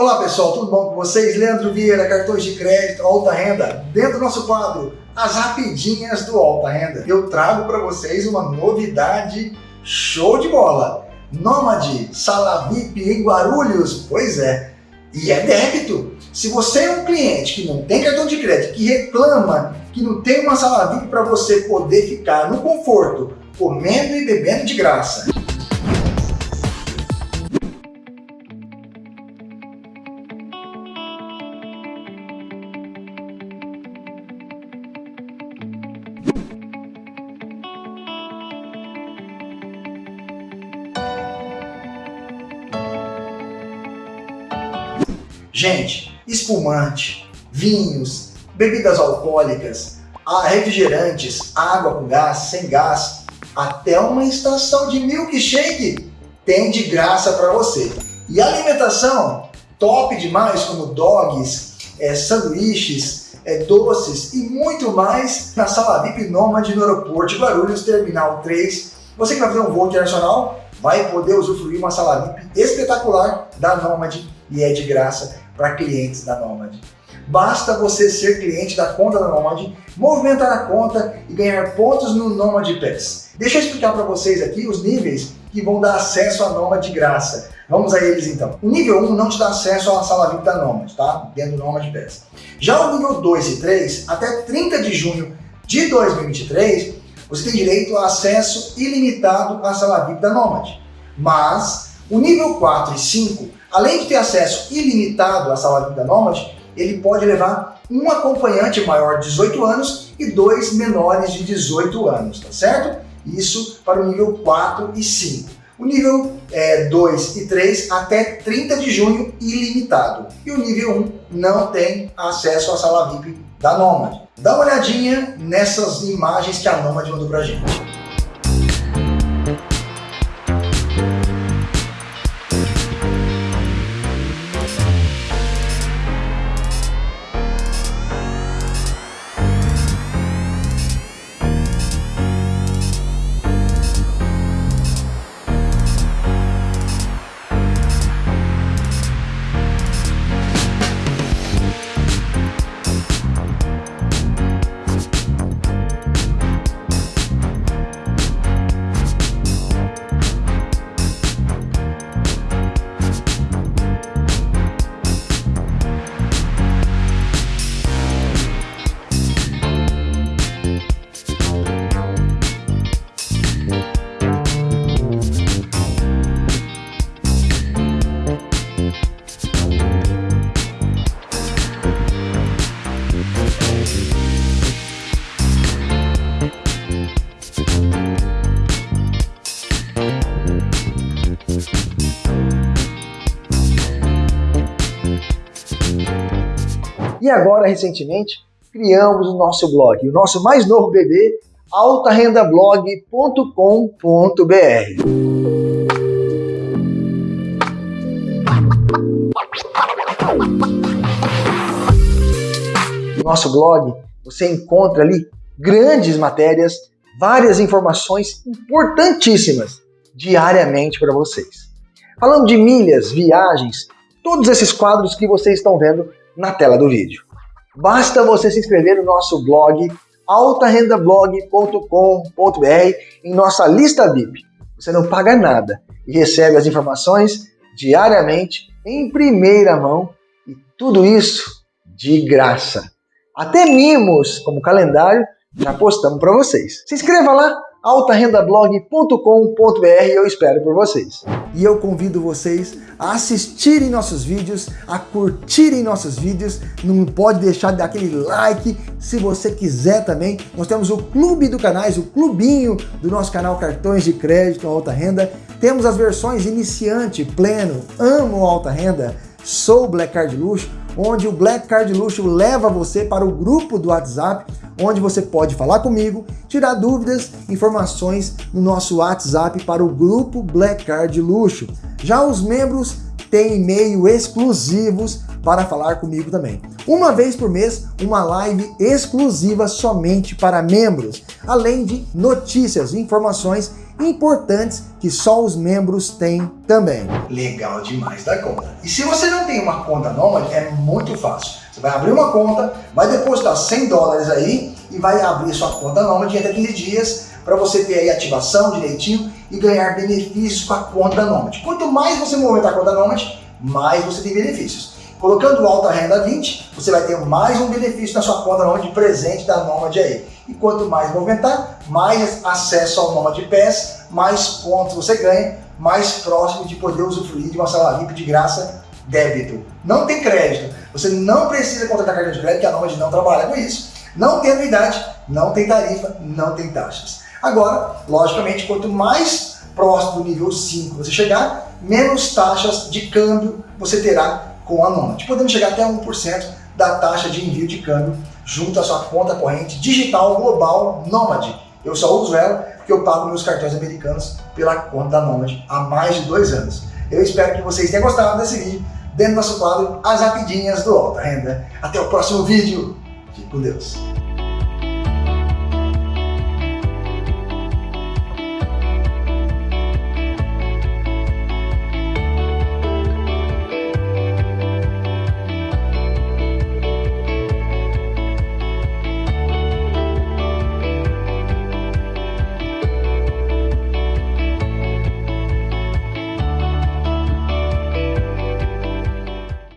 Olá pessoal, tudo bom com vocês? Leandro Vieira, cartões de crédito, alta renda. Dentro do nosso quadro, as rapidinhas do alta renda. Eu trago para vocês uma novidade show de bola. Nômade Sala VIP em Guarulhos, pois é, e é débito. Se você é um cliente que não tem cartão de crédito, que reclama que não tem uma sala VIP para você poder ficar no conforto, comendo e bebendo de graça, Gente, espumante, vinhos, bebidas alcoólicas, refrigerantes, água com gás, sem gás, até uma estação de milkshake tem de graça para você. E alimentação top demais, como dogs, é, sanduíches, é, doces e muito mais na sala VIP Nômade no aeroporto de Guarulhos, Terminal 3. Você que vai fazer um voo internacional vai poder usufruir uma sala VIP espetacular da Nômade e é de graça para clientes da Nomad. Basta você ser cliente da conta da Nomad, movimentar a conta e ganhar pontos no Nomad Pass. Deixa eu explicar para vocês aqui os níveis que vão dar acesso à Nomad de graça. Vamos a eles então. O nível 1 não te dá acesso à sala VIP da Nomad, tá? Dentro do Nomad Pass. Já o nível 2 e 3, até 30 de junho de 2023, você tem direito a acesso ilimitado à sala VIP da Nomad. Mas o nível 4 e 5 Além de ter acesso ilimitado à sala vida nômade, ele pode levar um acompanhante maior de 18 anos e dois menores de 18 anos, tá certo? Isso para o nível 4 e 5. O nível é, 2 e 3 até 30 de junho ilimitado. E o nível 1 não tem acesso à sala VIP da Nomad. Dá uma olhadinha nessas imagens que a Nomad mandou pra gente. E agora, recentemente, criamos o nosso blog, o nosso mais novo bebê, altarendablog.com.br. No nosso blog, você encontra ali grandes matérias, várias informações importantíssimas diariamente para vocês. Falando de milhas, viagens, todos esses quadros que vocês estão vendo na tela do vídeo. Basta você se inscrever no nosso blog altarendablog.com.br em nossa lista VIP. Você não paga nada e recebe as informações diariamente em primeira mão e tudo isso de graça. Até mimos, como calendário, já postamos para vocês. Se inscreva lá altarendablog.com.br eu espero por vocês. E eu convido vocês a assistirem nossos vídeos, a curtirem nossos vídeos, não pode deixar de dar aquele like, se você quiser também, nós temos o clube do canais, o clubinho do nosso canal Cartões de Crédito Alta Renda, temos as versões iniciante, pleno, amo alta renda, sou Black Card Luxo, onde o Black Card Luxo leva você para o grupo do WhatsApp, onde você pode falar comigo, tirar dúvidas, informações no nosso WhatsApp para o grupo Black Card Luxo. Já os membros têm e-mail exclusivos para falar comigo também. Uma vez por mês, uma live exclusiva somente para membros, além de notícias, informações importantes que só os membros têm também. Legal demais da conta. E se você não tem uma conta Nomad, é muito fácil. Você vai abrir uma conta, vai depositar 100 dólares aí e vai abrir sua conta Nomad em até 15 dias para você ter aí ativação direitinho e ganhar benefícios com a conta Nomad. Quanto mais você movimentar a conta Nomad, mais você tem benefícios. Colocando Alta Renda 20, você vai ter mais um benefício na sua conta Nomad de presente da Nomad aí. E quanto mais movimentar, mais acesso ao Nomad Pass, mais pontos você ganha, mais próximo de poder usufruir de uma sala VIP de graça débito. Não tem crédito. Você não precisa contratar cartão de crédito, que a Nomad não trabalha com isso. Não tem anuidade, não tem tarifa, não tem taxas. Agora, logicamente, quanto mais próximo do nível 5 você chegar, menos taxas de câmbio você terá com a Nomad, podendo chegar até 1% da taxa de envio de câmbio junto à sua conta corrente digital global Nomad. Eu só uso ela porque eu pago meus cartões americanos pela conta da Nomad há mais de dois anos. Eu espero que vocês tenham gostado desse vídeo dentro do nosso quadro As Rapidinhas do Alta Renda. Até o próximo vídeo. Fique com Deus.